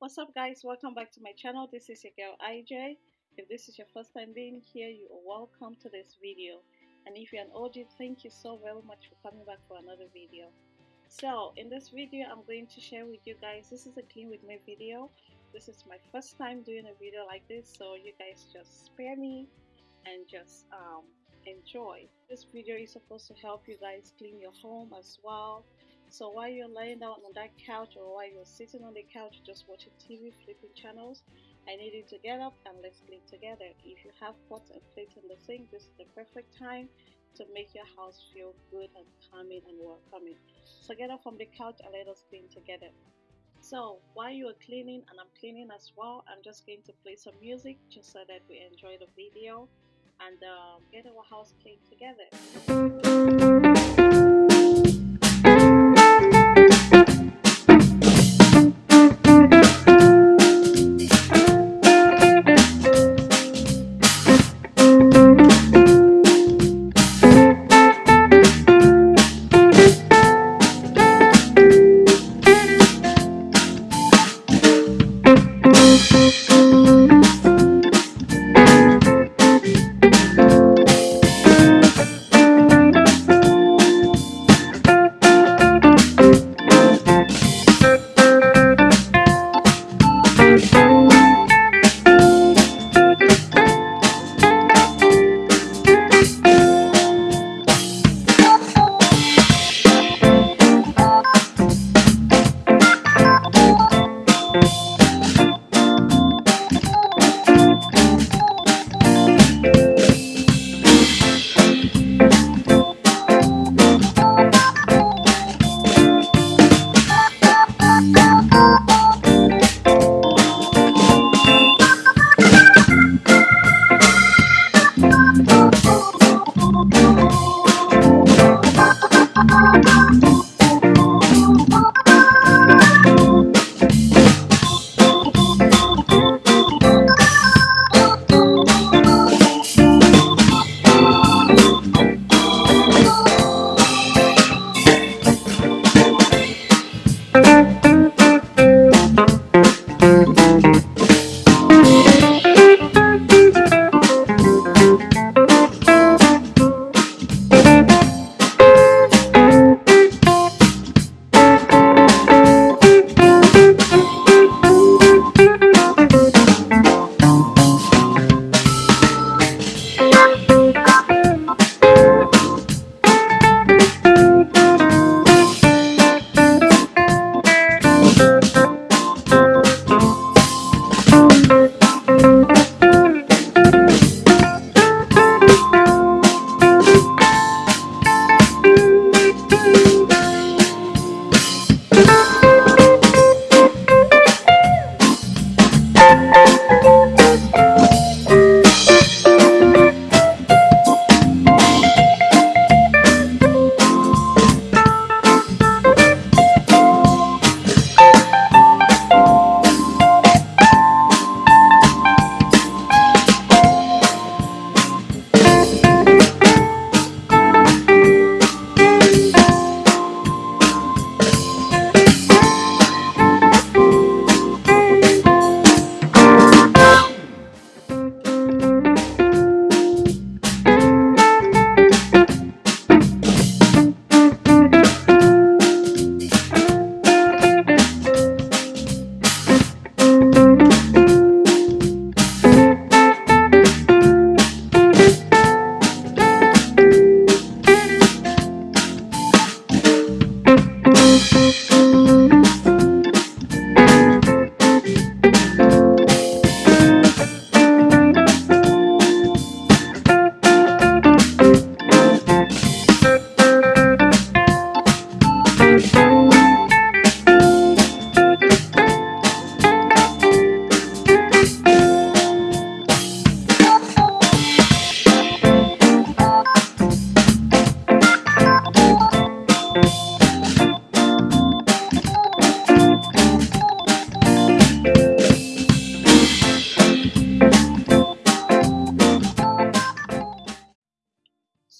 What's up guys, welcome back to my channel. This is your girl IJ. If this is your first time being here, you are welcome to this video. And if you're an OG, thank you so very much for coming back for another video. So in this video, I'm going to share with you guys, this is a clean with me video. This is my first time doing a video like this, so you guys just spare me and just um, enjoy. This video is supposed to help you guys clean your home as well so while you're laying down on that couch or while you're sitting on the couch just watching TV, flipping channels, I need you to get up and let's clean together. If you have pots and plates in the sink, this is the perfect time to make your house feel good and calming and welcoming. So get up from the couch and let us clean together. So while you are cleaning and I'm cleaning as well, I'm just going to play some music just so that we enjoy the video and um, get our house clean together.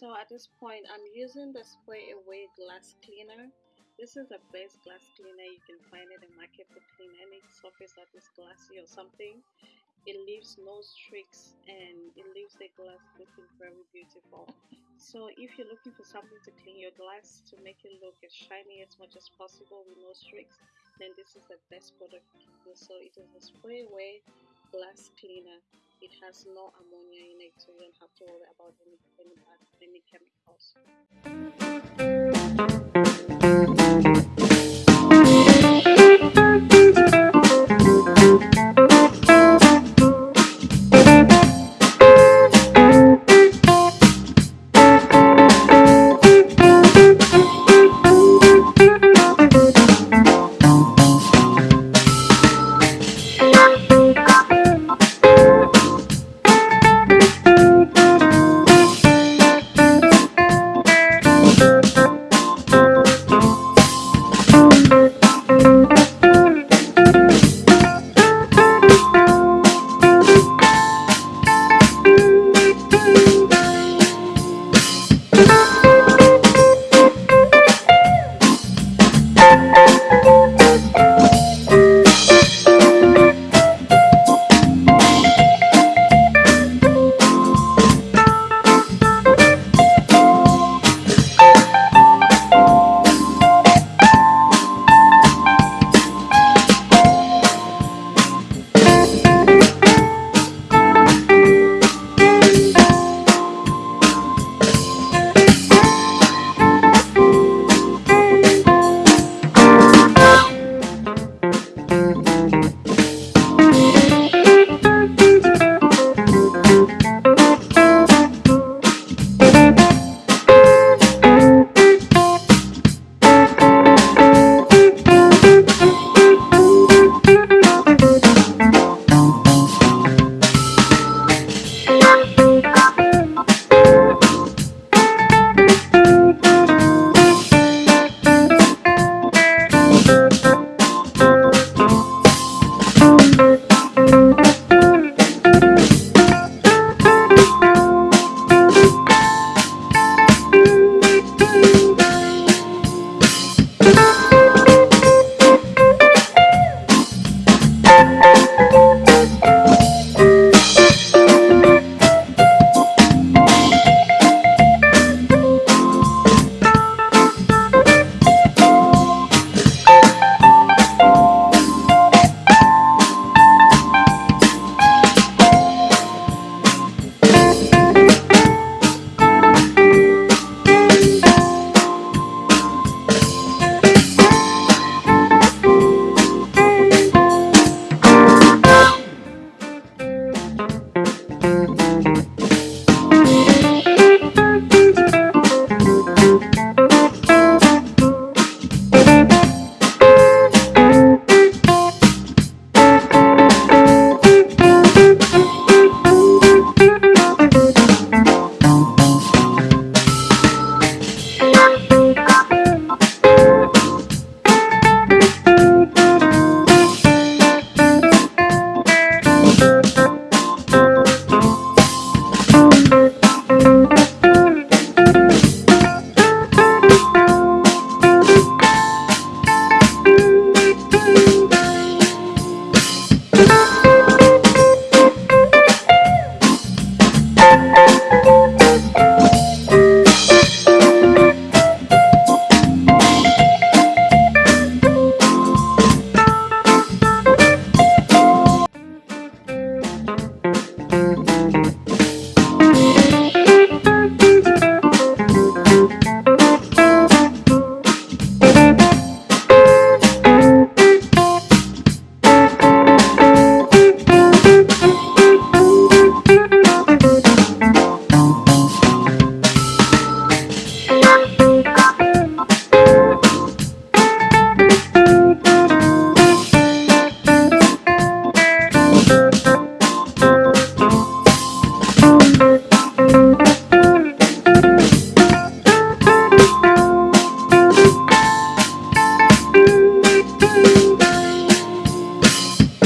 So at this point, I'm using the spray away glass cleaner. This is the best glass cleaner you can find it in the market to clean any surface that is glassy or something. It leaves no streaks and it leaves the glass looking very beautiful. So if you're looking for something to clean your glass to make it look as shiny as much as possible with no streaks, then this is the best product. So it is a spray away glass cleaner. It has no ammonia in it, so you don't have to worry about any any, any chemicals.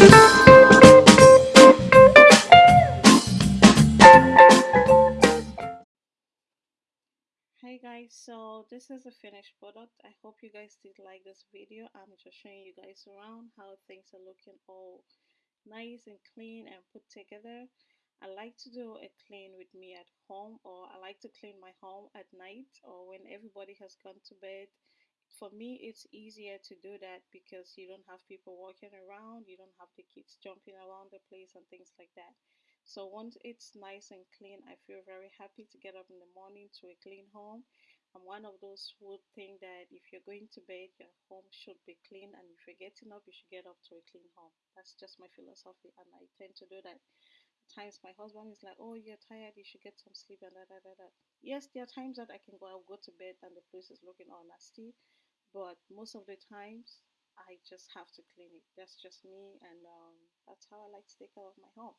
Hey guys, so this is a finished product. I hope you guys did like this video. I'm just showing you guys around how things are looking all nice and clean and put together. I like to do a clean with me at home or I like to clean my home at night or when everybody has gone to bed for me it's easier to do that because you don't have people walking around you don't have the kids jumping around the place and things like that so once it's nice and clean i feel very happy to get up in the morning to a clean home i'm one of those who think that if you're going to bed your home should be clean and if you're getting up you should get up to a clean home that's just my philosophy and i tend to do that At times my husband is like, "Oh, you're tired. You should get some sleep." And da da da da. Yes, there are times that I can go. I'll go to bed and the place is looking all nasty, but most of the times I just have to clean it. That's just me, and um, that's how I like to take care of my home.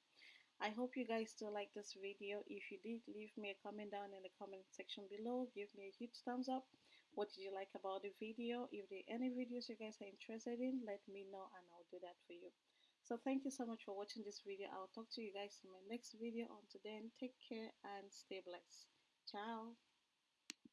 I hope you guys still like this video. If you did, leave me a comment down in the comment section below. Give me a huge thumbs up. What did you like about the video? If there are any videos you guys are interested in, let me know and I'll do that for you. So thank you so much for watching this video. I'll talk to you guys in my next video. Until then, take care and stay blessed. Ciao.